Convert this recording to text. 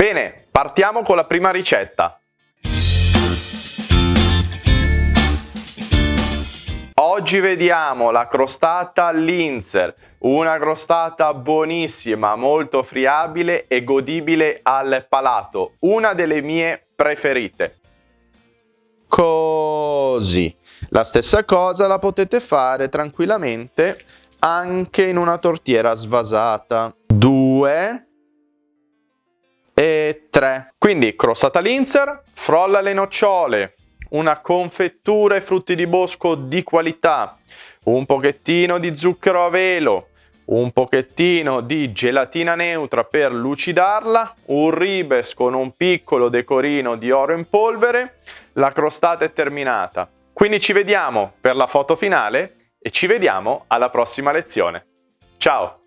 Bene, partiamo con la prima ricetta. Oggi vediamo la crostata Linzer, una crostata buonissima, molto friabile e godibile al palato, una delle mie preferite. Così. La stessa cosa la potete fare tranquillamente anche in una tortiera svasata. Due e tre. Quindi crostata Linzer, frolla le nocciole, una confettura e frutti di bosco di qualità, un pochettino di zucchero a velo, un pochettino di gelatina neutra per lucidarla, un ribes con un piccolo decorino di oro in polvere, la crostata è terminata. Quindi ci vediamo per la foto finale e ci vediamo alla prossima lezione. Ciao!